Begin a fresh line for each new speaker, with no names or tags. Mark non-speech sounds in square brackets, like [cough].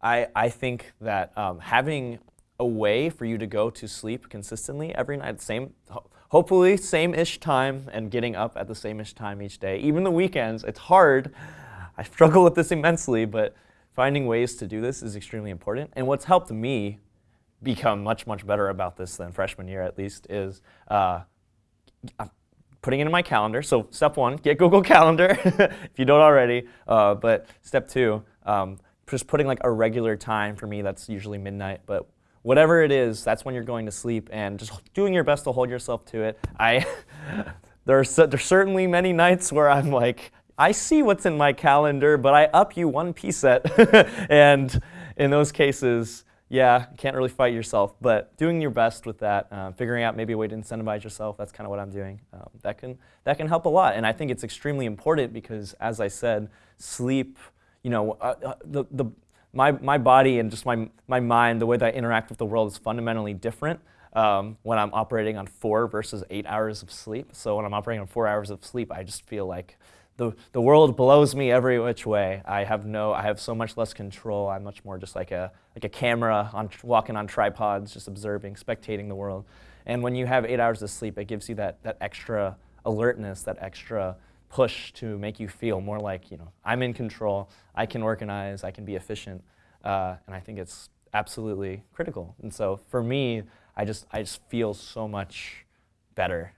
I, I think that um, having a way for you to go to sleep consistently every night, same, hopefully same-ish time, and getting up at the same-ish time each day, even the weekends, it's hard. I struggle with this immensely, but finding ways to do this is extremely important. And what's helped me become much, much better about this than freshman year at least is uh, putting it in my calendar. So step one, get Google [laughs] Calendar if you don't already. Uh, but step two, um, just putting like a regular time for me that's usually midnight. But whatever it is, that's when you're going to sleep and just doing your best to hold yourself to it. I [laughs] there are there's certainly many nights where I'm like, I see what's in my calendar, but I up you one set. [laughs] and in those cases, yeah, you can't really fight yourself, but doing your best with that, uh, figuring out maybe a way to incentivize yourself, that's kind of what I'm doing. Um, that, can, that can help a lot, and I think it's extremely important because, as I said, sleep, you know, uh, uh, the, the, my, my body and just my, my mind, the way that I interact with the world is fundamentally different um, when I'm operating on four versus eight hours of sleep. So when I'm operating on four hours of sleep, I just feel like the, the world blows me every which way. I have no, I have so much less control. I'm much more just like a, like a camera on, walking on tripods, just observing, spectating the world. And when you have eight hours of sleep, it gives you that, that extra alertness, that extra push to make you feel more like, you know, I'm in control, I can organize, I can be efficient. Uh, and I think it's absolutely critical. And so for me, I just, I just feel so much better